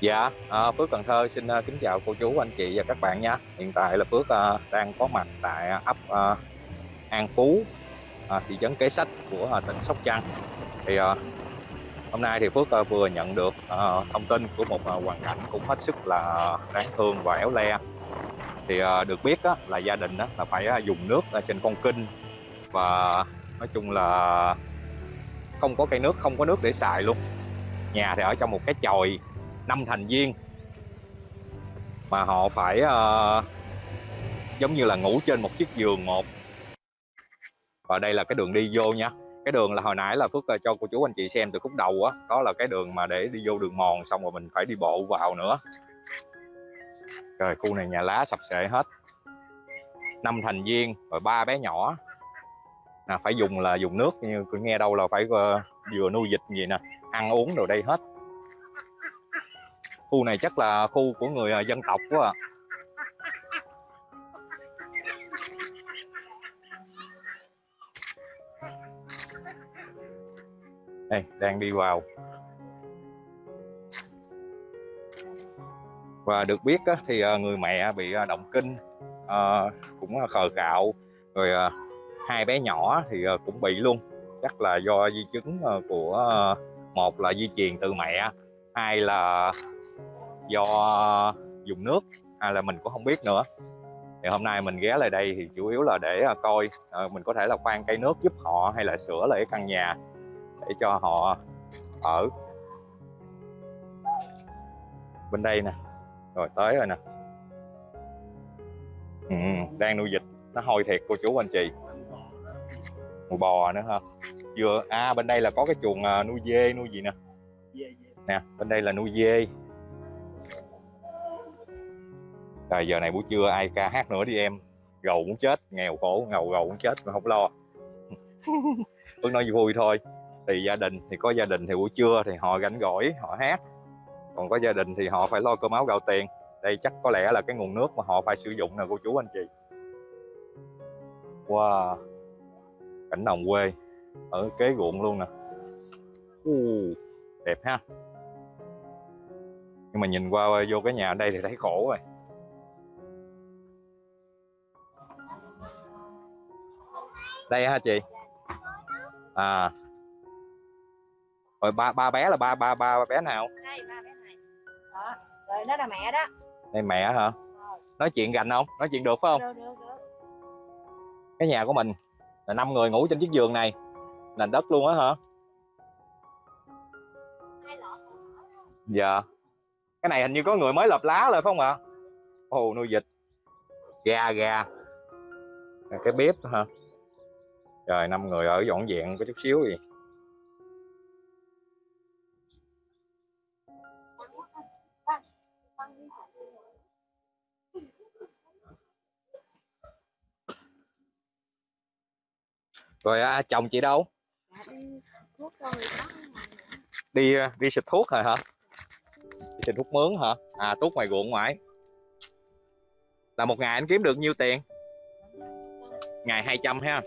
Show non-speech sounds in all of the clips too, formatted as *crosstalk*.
Dạ, à, Phước Cần Thơ xin à, kính chào cô chú, anh chị và các bạn nha. Hiện tại là Phước à, đang có mặt tại à, ấp à, An Phú, à, thị trấn Kế Sách của à, tỉnh Sóc Trăng. Thì à, hôm nay thì Phước à, vừa nhận được à, thông tin của một à, hoàn cảnh cũng hết sức là đáng thương và éo le. Thì à, được biết á, là gia đình á, là phải à, dùng nước ở trên con kinh và nói chung là không có cây nước, không có nước để xài luôn. Nhà thì ở trong một cái chòi năm thành viên. Mà họ phải uh, giống như là ngủ trên một chiếc giường một. Và đây là cái đường đi vô nha. Cái đường là hồi nãy là phước ờ, cho cô chú anh chị xem từ khúc đầu á. Đó là cái đường mà để đi vô đường mòn xong rồi mình phải đi bộ vào nữa. Rồi khu này nhà lá sập sệ hết. Năm thành viên rồi ba bé nhỏ. À, phải dùng là dùng nước như nghe đâu là phải uh, vừa nuôi dịch gì nè ăn uống đồ đây hết khu này chắc là khu của người à, dân tộc quá à. đây đang đi vào. Và được biết á, thì à, người mẹ bị à, động kinh cũng khờ gạo, rồi hai bé nhỏ thì cũng bị luôn. Chắc là do di chứng của một là di truyền từ mẹ hai là do ờ, dùng nước hay là mình cũng không biết nữa. Thì hôm nay mình ghé lại đây thì chủ yếu là để ờ, coi à, mình có thể là khoan cây nước giúp họ hay là sửa lại căn nhà để cho họ ở. Bên đây nè rồi tới rồi nè. Ừ, đang nuôi vịt nó hôi thiệt cô chú anh chị. Nuôi bò nữa ha. Vừa à bên đây là có cái chuồng nuôi dê nuôi gì nè? Nè bên đây là nuôi dê. Rồi giờ này buổi trưa ai ca hát nữa đi em. Gầu muốn chết nghèo khổ ngầu gầu muốn chết mà không lo. *laughs* Vẫn nói vui thôi. Thì gia đình thì có gia đình thì buổi trưa thì họ gánh gỏi họ hát. Còn có gia đình thì họ phải lo cơm áo gạo tiền. Đây chắc có lẽ là cái nguồn nước mà họ phải sử dụng nè cô chú anh chị. Wow. Cảnh đồng quê ở kế ruộng luôn nè. Uh, đẹp ha. Nhưng mà nhìn qua vô cái nhà ở đây thì thấy khổ rồi đây hả chị? À. Rồi ba ba bé là ba ba ba bé nào? Đây ba bé này. Đó rồi đó là mẹ đó. Đây mẹ hả? Nói chuyện gành không? Nói chuyện được phải không? Được, được, được. cái nhà của mình là năm người ngủ trên chiếc giường này. Nền đất luôn á hả? Dạ. Cái này hình như có người mới lợp lá rồi phải không ạ? Ồ nuôi vịt. Gà gà. Cái bếp hả rồi năm người ở dọn dẹn có chút xíu gì Rồi à, à, chồng chị đâu? Đi à, đi xịt thuốc rồi hả? Đi xịt thuốc mướn hả? À thuốc ngoài ruộng ngoài. Là một ngày anh kiếm được nhiêu tiền? Ngày 200 ha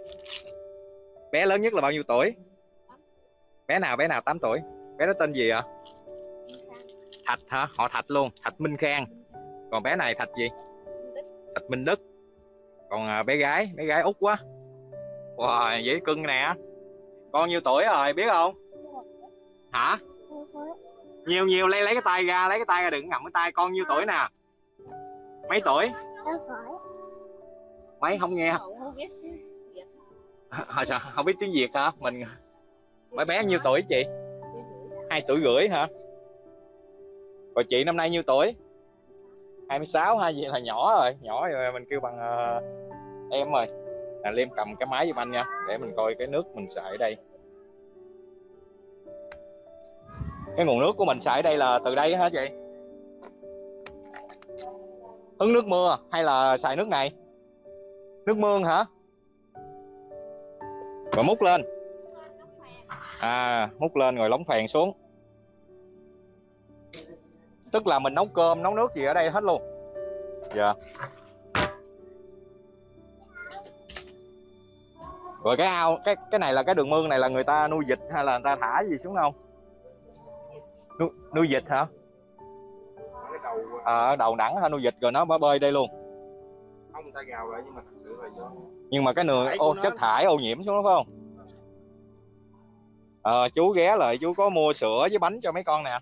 bé lớn nhất là bao nhiêu tuổi? Bé nào bé nào? 8 tuổi. Bé đó tên gì ạ? Thạch hả? Họ thạch luôn. Thạch minh khang. Còn bé này thạch gì? Thạch minh đức. Còn à, bé gái. Bé gái út quá. Wow dễ cưng nè. Con nhiêu tuổi rồi biết không? Hả? Nhiều nhiều. Lấy lấy cái tay ra lấy cái tay ra đừng ngậm cái tay. Con nhiêu tuổi nè? Mấy tuổi? Mấy? Không nghe hồi sao? Không biết tiếng việt hả? Mình mấy bé nhiêu tuổi chị? Hai tuổi rưỡi hả? Rồi chị năm nay nhiêu tuổi? 26 hay vậy là nhỏ rồi nhỏ rồi mình kêu bằng uh, em rồi. Là liêm cầm cái máy giùm anh nha để mình coi cái nước mình xài ở đây. Cái nguồn nước của mình xài ở đây là từ đây hả chị? Hứng nước mưa hay là xài nước này? Nước mương hả? Rồi múc lên. À múc lên rồi lóng phèn xuống. Tức là mình nấu cơm nấu nước gì ở đây hết luôn. Dạ. Rồi cái ao cái cái này là cái đường mương này là người ta nuôi vịt hay là người ta thả gì xuống không? Nuôi, nuôi vịt hả? À, đầu nắng ha nuôi vịt rồi nó bơi đây luôn không người ta gào lại nhưng mà thật sự là do nhưng mà cái nường ô, chất thải ô nhiễm xuống đó phải không? Ờ, chú ghé lại chú có mua sữa với bánh cho mấy con nè.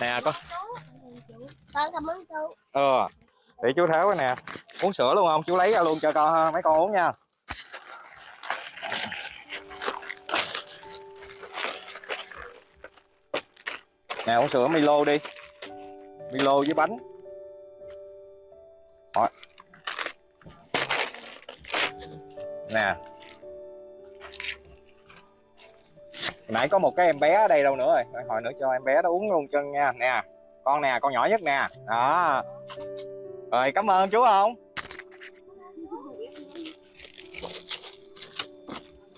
Nè con. con cảm ơn chú. Ờ để chú tháo cái nè. Uống sữa luôn không? Chú lấy ra luôn cho con mấy con uống nha. Nè uống sữa Milo đi. Milo với bánh đó. nè. Nãy có một cái em bé ở đây đâu nữa rồi. Hồi nữa cho em bé nó uống luôn chân nha. Nè con nè con nhỏ nhất nè. Đó. Rồi cảm ơn chú không?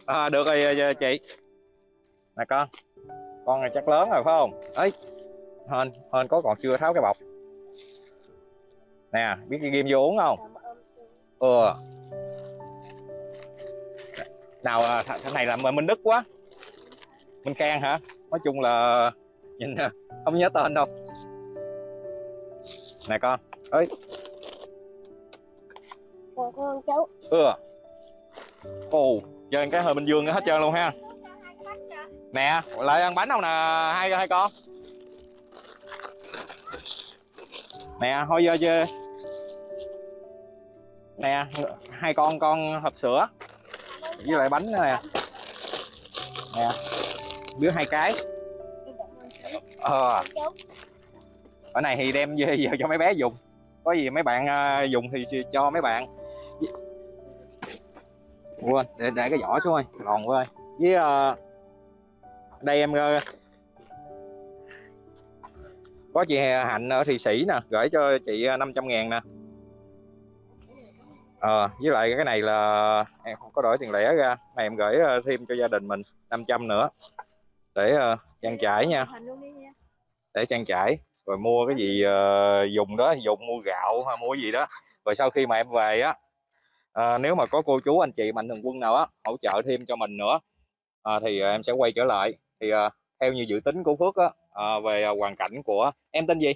À, được rồi rồi chị. Nè con. Con này chắc lớn rồi phải không? Ấy hên hên có còn chưa tháo cái bọc nè biết cái ghim vô uống không? Ừ nào à, th thằng này là minh đức quá. Minh can hả? Nói chung là nhìn nè, không nhớ tên đâu. Nè con. Ơi con con chú ừ. Ồ chơi cái hơi bình dương hết trơn luôn ha. Nè lại ăn bánh không nè hai hai con. Nè thôi giờ chơi nè hai con con hộp sữa. Với lại bánh nữa nè. Nè đứa hai cái. Ờ. Ở này thì đem về giờ cho mấy bé dùng. Có gì mấy bạn à, dùng thì cho mấy bạn. Quên để để cái vỏ xuống ơi còn quá ơi. Với uh, đây em uh, có chị Hạnh ở Thị Sĩ nè gửi cho chị à, ờ, 500 ngàn nè ờ với lại cái này là em không có đổi tiền lẻ ra. Này em gửi ờ, thêm cho gia đình mình 500 nữa để ờ, trang trải nha. Để trang trải. Rồi mua cái gì ờ, dùng đó dùng mua gạo hay mua gì đó. Rồi sau khi mà em về á ờ, nếu mà có cô chú anh chị mạnh thường quân nào á hỗ trợ thêm cho mình nữa ờ, thì ờ, em sẽ quay trở lại. Thì ờ, theo như dự tính của Phước á ờ, về ờ, hoàn cảnh của em tên gì?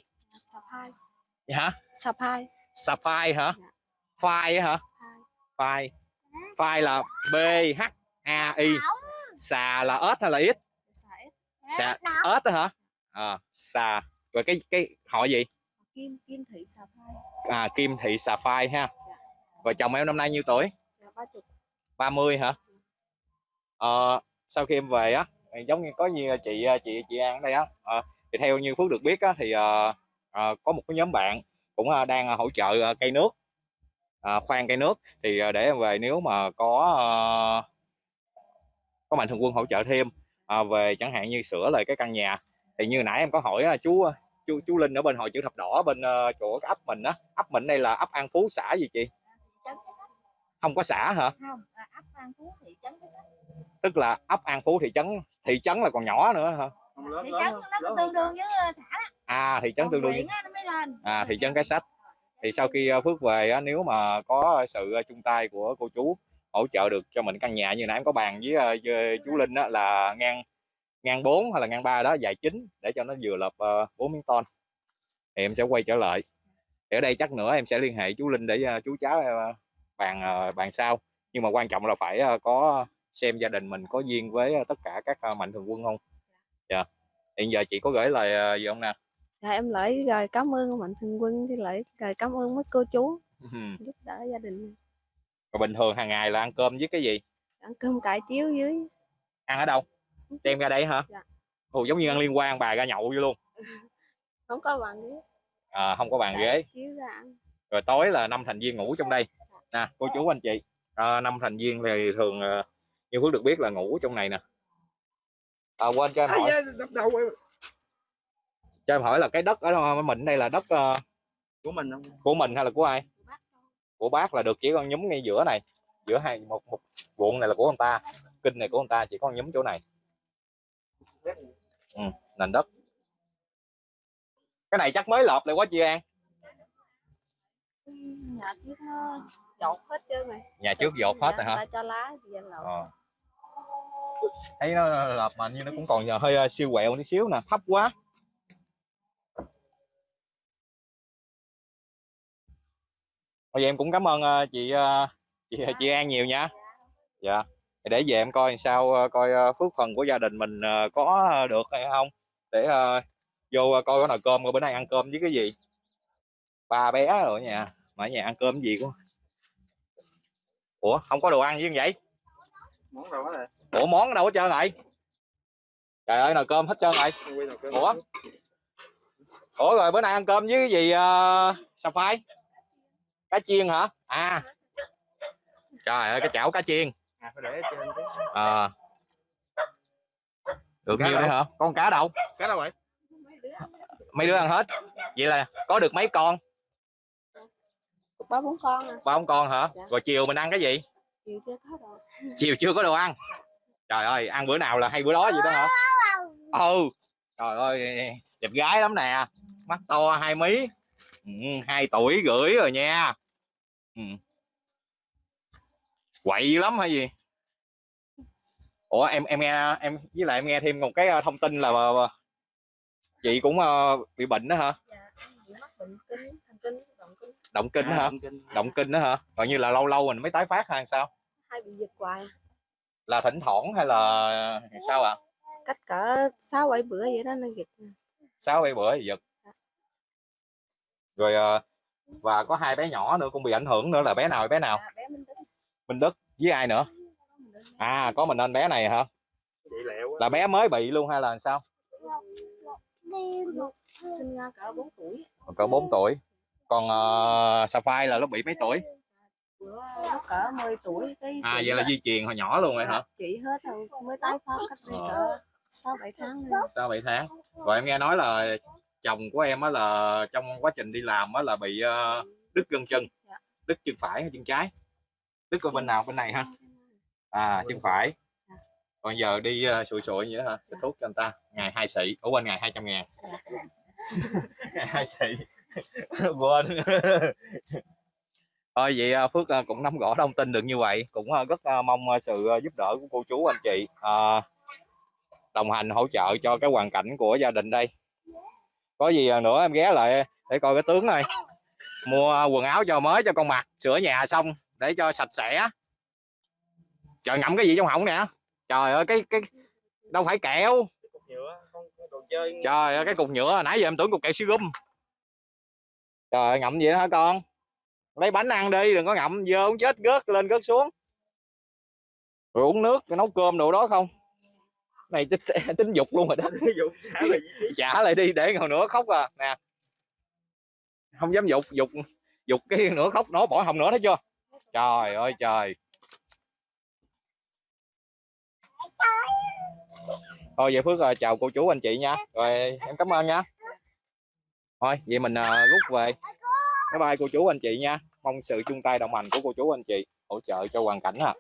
Hai. Gì hả hai. Sapphire hả? Dạ. Phai hả? Phai. Phai. Là B H A I. Xà là ếch hay là ít xà ếch. Đó hả? À, xà. Rồi cái cái họ gì? Kim kim thị sập hai à, Kim Thị Xà Phai ha. Và chồng em năm nay nhiêu tuổi? Là ba 30 hả? Ờ, sau khi em về á giống như có như chị chị chị An ở đây á ờ, thì theo như Phước được biết á thì ờ, ờ, có một cái nhóm bạn cũng đang hỗ trợ cây nước ờ, khoan cây nước. Thì ờ, để em về nếu mà có ờ, có mạnh thường quân hỗ trợ thêm ờ, về chẳng hạn như sửa lại cái căn nhà. Thì như nãy em có hỏi chú chú chú Linh ở bên hội chữ thập đỏ bên ờ, chỗ ấp mình á. Ấp mình đây là ấp An Phú xã gì chị? Không có xã hả? Không à, ấp an phú thị trấn cái sách. Tức là ấp An Phú thị trấn thị trấn là còn nhỏ nữa hả? Không lớn thị trấn nó tương đương với ờ, xã đó. À thị trấn Còn tương đương lên. À thị trấn cái sách thì sau khi ờ, Phước về nếu mà có sự ờ, chung tay của cô chú hỗ trợ được cho mình căn nhà như nãy em có bàn với, ờ, với chú Linh là ngang ngang 4 hay là ngang 3 đó dài chín để cho nó vừa lợp bốn 4 miếng ton thì em sẽ quay trở lại. Thì ở đây chắc nữa em sẽ liên hệ chú Linh để chú cháu bàn bàn sau. Nhưng mà quan trọng là phải có xem gia đình mình có duyên với tất cả các mạnh thường quân không? Dạ. Hiện giờ chị có gửi lời gì không nè? Dạ em lại rồi cảm ơn mạnh thường quân thì lại rồi cảm ơn mấy cô chú giúp đỡ gia đình Rồi bình thường hàng ngày là ăn cơm với cái gì? ăn cơm cải chiếu dưới Ăn ở đâu? Đem ra đây hả? Dạ. Ồ, giống như ăn liên quan bà ra nhậu vô luôn. *laughs* không có bàn ghế À, không có bàn cải ghế. chiếu ra ăn Rồi tối là năm thành viên ngủ trong đây. Nè, cô chú anh chị. À, năm thành viên thì thường ờ, như Phước được biết là ngủ trong này nè. À, quên cho em hỏi, đập đầu em. Cho em hỏi là cái đất ở đâu mình đây là đất ờ, của mình không của mình hay là của ai? Của bác là được chỉ con nhúm ngay giữa này. Giữa hai một một ruộng này là của ông ta. Kinh này của ông ta chỉ có nhúm chỗ này. Ừ, nền đất. Cái này chắc mới lợp lại quá chị An. nhà trước nó dột hết trơn rồi Nhà trước dột hết rồi hả? ta cho lá thì lột Ờ. thấy nó lợp mà như nó cũng còn hơi ờ, siêu quẹo tí xíu nè thấp quá bây giờ em cũng cảm ơn ờ, chị ờ, chị chị An nhiều nha. Dạ. Để về em coi sao ờ, coi phước phần của gia đình mình có được hay không. Để vô coi có nồi cơm coi bữa nay ăn cơm với cái gì. Ba bé rồi ở nhà mà ở nhà ăn cơm gì cũng ủa không có đồ ăn gì vậy? Món đâu hết rồi. Ủa món đâu hết trơn rồi? Trời ơi nồi cơm hết trơn rồi. Quay nồi cơm Ủa? ủa rồi bữa nay ăn cơm với cái gì uh, sao phai cá chiên hả? À. Trời ơi cái chảo cá chiên. À phải để ở trên chứ à được Cá nhiêu đấy hả? Con cá đâu? Cá đâu vậy? Mấy đứa ăn hết. Vậy là có được mấy con? Ba bốn con à. Ba con con hả? Dạ. rồi chiều mình ăn cái gì? Chiều chưa có rồi chiều chưa có đồ ăn. Trời ơi ăn bữa nào là hay bữa đó vậy đó hả? Ừ. Trời ơi đẹp gái lắm nè. Mắt to hai mí hai tuổi rưỡi rồi nha. Ừ. quậy lắm hay gì? Ủa em em nghe em với lại em nghe thêm một cái ờ, thông tin là ờ, chị cũng ờ, bị bệnh đó hả? Dạ bị mắc bệnh kinh thần kinh động kinh. Động kinh À, hả? động kinh. động kinh đó hả? Gọi như là lâu lâu mình mới tái phát hay sao? Hay bị giật hoài. À. là thỉnh thoảng hay là sao ạ? Cách cỡ sáu bảy bữa vậy đó nó giật sáu bảy bữa thì giật rồi ờ, và có hai bé nhỏ nữa cũng bị ảnh hưởng nữa là bé nào bé nào? Dạ bé minh Đức. Với ai nữa? À có mình anh bé này hả? Là bé mới bị luôn hay là sao? Sinh ra cỡ 4 tuổi. Cỡ 4 tuổi. Còn uh, Sapphire là nó bị mấy tuổi? Nó cỡ 10 tuổi cái à vậy là di truyền hồi nhỏ luôn rồi hả? Chị hết rồi mới tái phát cách đây Ờ. cỡ sáu bảy tháng sao bảy tháng. Rồi em nghe nói là chồng của em á là trong quá trình đi làm á là bị ờ, đứt gân chân. Dạ. đứt chân phải hay chân trái? Đứt ở bên nào bên này ha à chân phải. Còn giờ đi uh, sụi sụi vậy hả? Xịt thuốc cho anh ta ngày hai xị. Ở quên ngày 200 ngàn. *laughs* Ngày hai xị. *laughs* Quên. *laughs* Thôi vậy ờ, Phước cũng nắm rõ thông tin được như vậy. Cũng rất mong sự giúp đỡ của cô chú anh chị đồng hành hỗ trợ cho cái hoàn cảnh của gia đình đây có gì à, nữa em ghé lại để coi cái tướng này mua quần áo cho mới cho con mặc sửa nhà xong để cho sạch sẽ. Trời ngậm cái gì trong họng nè? Trời ơi cái cái đâu phải kẹo. Trời ơi cái cục nhựa nãy giờ em tưởng cục kẹo siêu gum. Trời ơi, ngậm gì đó hả con? Lấy bánh ăn đi đừng có ngậm dơ không chết gớt lên gớt xuống. Rồi uống nước nấu cơm đồ đó không? Này tính, tính dục luôn rồi đó. *laughs* Trả lại đi để hồi nữa khóc à. Nè. Không dám dục dục dục cái nữa khóc nó bỏ hồng nữa thấy chưa? Trời ơi trời. Thôi vậy phước à, chào cô chú anh chị nha. Rồi em cảm ơn nha. Thôi vậy mình à, rút về. Bye bye cô chú anh chị nha. Mong sự chung tay đồng hành của cô chú anh chị. Hỗ trợ cho hoàn cảnh à